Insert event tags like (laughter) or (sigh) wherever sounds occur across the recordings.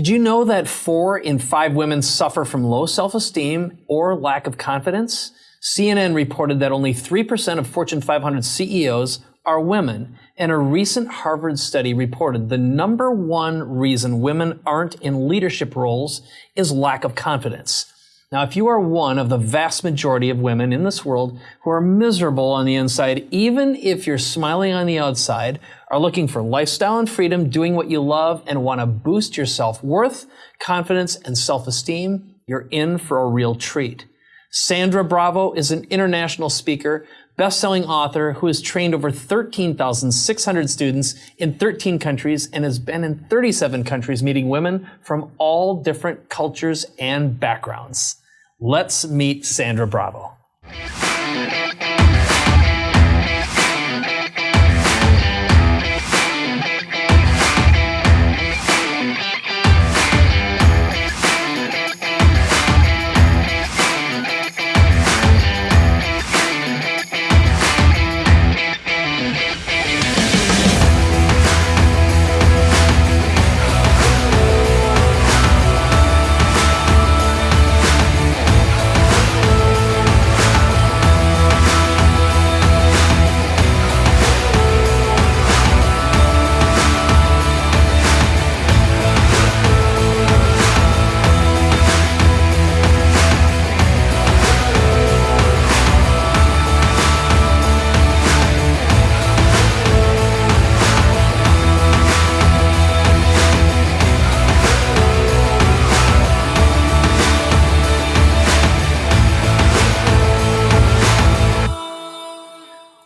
Did you know that four in five women suffer from low self-esteem or lack of confidence? CNN reported that only 3% of Fortune 500 CEOs are women, and a recent Harvard study reported the number one reason women aren't in leadership roles is lack of confidence. Now, if you are one of the vast majority of women in this world who are miserable on the inside, even if you're smiling on the outside, are looking for lifestyle and freedom, doing what you love, and want to boost your self-worth, confidence, and self-esteem, you're in for a real treat. Sandra Bravo is an international speaker, best-selling author who has trained over 13,600 students in 13 countries and has been in 37 countries meeting women from all different cultures and backgrounds. Let's meet Sandra Bravo.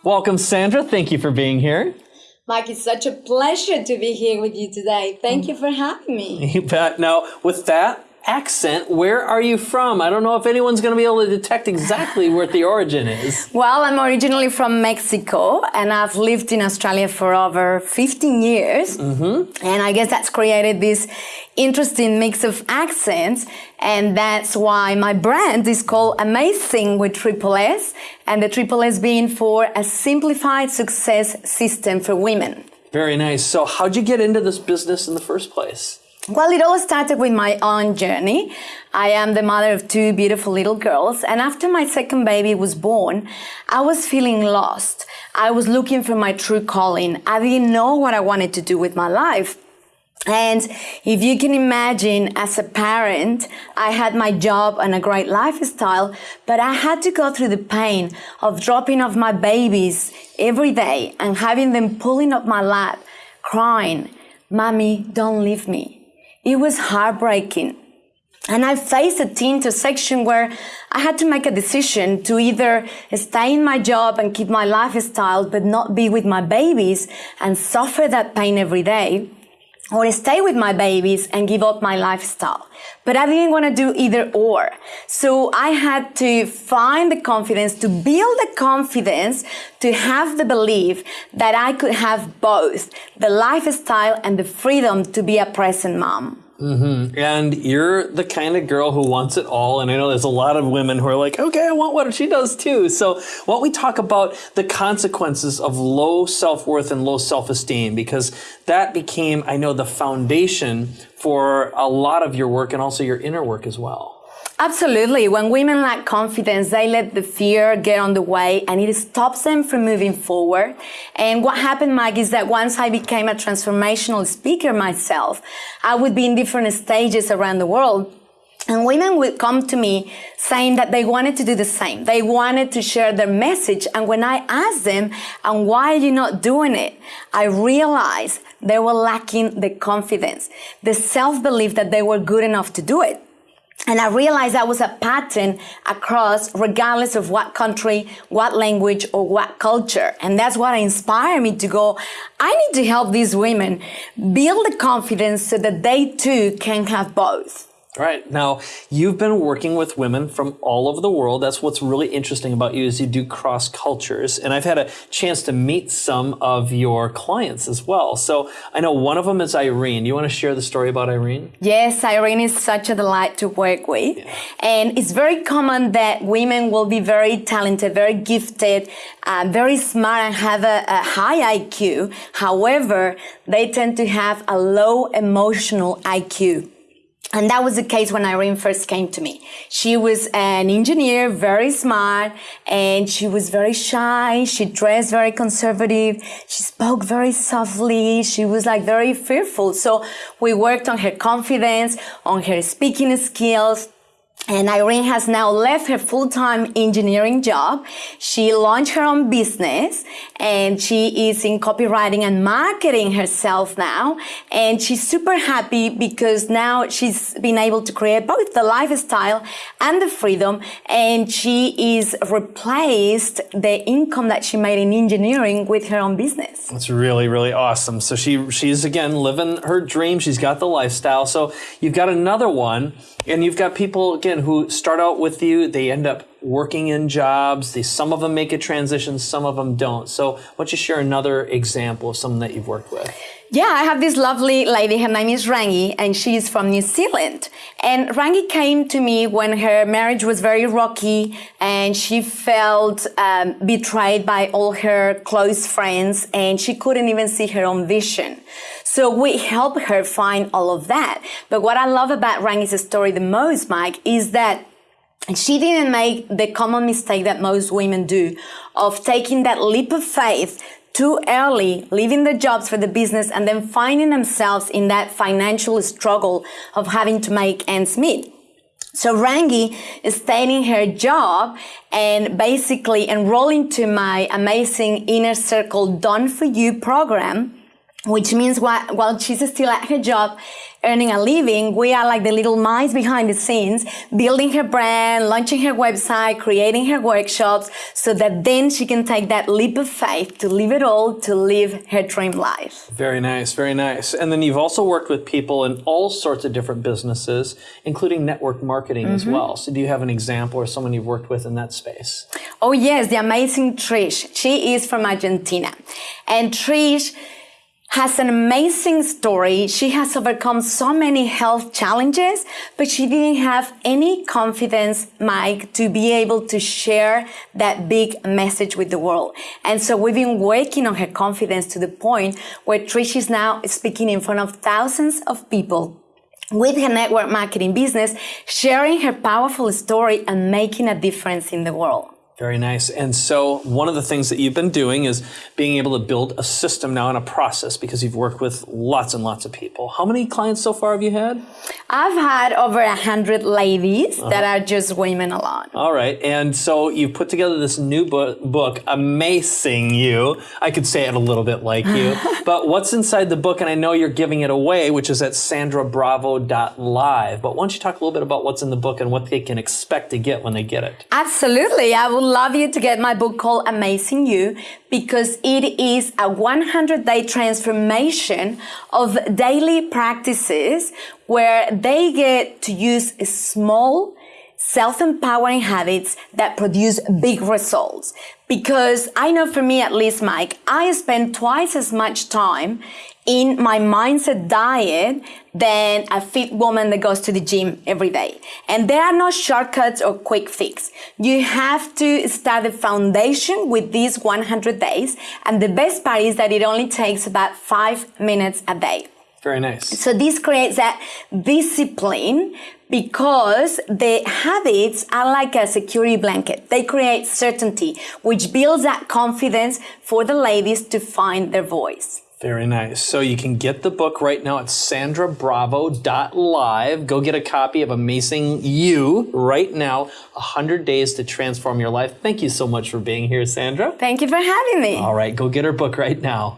Welcome, Sandra. Thank you for being here. Mike, it's such a pleasure to be here with you today. Thank you for having me. You bet. Now, with that accent, where are you from? I don't know if anyone's going to be able to detect exactly where the origin is. (laughs) Well, I'm originally from Mexico and I've lived in Australia for over 15 years. Mm -hmm. And I guess that's created this interesting mix of accents. And that's why my brand is called Amazing with Triple S. And the Triple S being for a simplified success system for women. Very nice. So how'd you get into this business in the first place? Well, it all started with my own journey. I am the mother of two beautiful little girls, and after my second baby was born, I was feeling lost. I was looking for my true calling. I didn't know what I wanted to do with my life. And if you can imagine as a parent, I had my job and a great lifestyle, but I had to go through the pain of dropping off my babies every day and having them pulling up my lap, crying, Mommy, don't leave me. It was heartbreaking. And I faced a intersection where I had to make a decision to either stay in my job and keep my lifestyle, but not be with my babies and suffer that pain every day, or stay with my babies and give up my lifestyle. But I didn't want to do either or. So I had to find the confidence, to build the confidence, to have the belief that I could have both the lifestyle and the freedom to be a present mom. Mm-hmm. And you're the kind of girl who wants it all. And I know there's a lot of women who are like, okay, I want what she does too. So don't we talk about the consequences of low self-worth and low self-esteem? Because that became, I know, the foundation for a lot of your work and also your inner work as well. Absolutely. When women lack confidence, they let the fear get on the way and it stops them from moving forward. And what happened, Mike, is that once I became a transformational speaker myself, I would be in different stages around the world and women would come to me saying that they wanted to do the same. They wanted to share their message. And when I asked them, and why are you not doing it? I realized they were lacking the confidence, the self-belief that they were good enough to do it. And I realized that was a pattern across, regardless of what country, what language, or what culture. And that's what inspired me to go, I need to help these women build the confidence so that they too can have both. Right. Now, you've been working with women from all over the world. That's what's really interesting about you is you do cross cultures. And I've had a chance to meet some of your clients as well. So I know one of them is Irene. You want to share the story about Irene? Yes, Irene is such a delight to work with. Yeah. And it's very common that women will be very talented, very gifted, uh, very smart and have a, a high IQ. However, they tend to have a low emotional IQ. And that was the case when Irene first came to me. She was an engineer, very smart, and she was very shy. She dressed very conservative. She spoke very softly. She was like very fearful. So we worked on her confidence, on her speaking skills, and Irene has now left her full-time engineering job. She launched her own business and she is in copywriting and marketing herself now. And she's super happy because now she's been able to create both the lifestyle and the freedom. And she is replaced the income that she made in engineering with her own business. That's really, really awesome. So she, she's again living her dream. She's got the lifestyle. So you've got another one and you've got people again who start out with you, they end up working in jobs. They, some of them make a transition, some of them don't. So why don't you share another example of someone that you've worked with? Yeah, I have this lovely lady. Her name is Rangi, and she's from New Zealand. And Rangi came to me when her marriage was very rocky, and she felt um, betrayed by all her close friends, and she couldn't even see her own vision. So we help her find all of that. But what I love about Rangi's story the most, Mike, is that she didn't make the common mistake that most women do of taking that leap of faith too early, leaving the jobs for the business and then finding themselves in that financial struggle of having to make ends meet. So Rangi is staying in her job and basically enrolling to my amazing inner circle done for you program, which means while, while she's still at her job, earning a living, we are like the little minds behind the scenes, building her brand, launching her website, creating her workshops, so that then she can take that leap of faith to live it all, to live her dream life. Very nice, very nice. And then you've also worked with people in all sorts of different businesses, including network marketing mm-hmm. as well. So do you have an example or someone you've worked with in that space? Oh yes, the amazing Trish. She is from Argentina. And Trish, has an amazing story. She has overcome so many health challenges, but she didn't have any confidence, Mike, to be able to share that big message with the world. And so we've been working on her confidence to the point where Trish is now speaking in front of thousands of people with her network marketing business, sharing her powerful story and making a difference in the world. Very nice. And so one of the things that you've been doing is being able to build a system now and a process because you've worked with lots and lots of people. How many clients so far have you had? I've had over a hundred ladies uh-huh. that are just women alone. All right. And so you've put together this new book, book, Amazing You. I could say it a little bit like you. (laughs) but what's inside the book, and I know you're giving it away, which is at sandrabravo.live. But why don't you talk a little bit about what's in the book and what they can expect to get when they get it? Absolutely. I will love you to get my book called Amazing You because it is a 100 day transformation of daily practices where they get to use a small self-empowering habits that produce big results. Because I know for me at least, Mike, I spend twice as much time in my mindset diet than a fit woman that goes to the gym every day. And there are no shortcuts or quick fix. You have to start the foundation with these 100 days. And the best part is that it only takes about five minutes a day. Very nice. So this creates that discipline because the habits are like a security blanket. They create certainty, which builds that confidence for the ladies to find their voice. Very nice. So you can get the book right now at sandrabravo.live. Go get a copy of Amazing You right now. 100 Days to Transform Your Life. Thank you so much for being here, Sandra. Thank you for having me. All right, go get her book right now.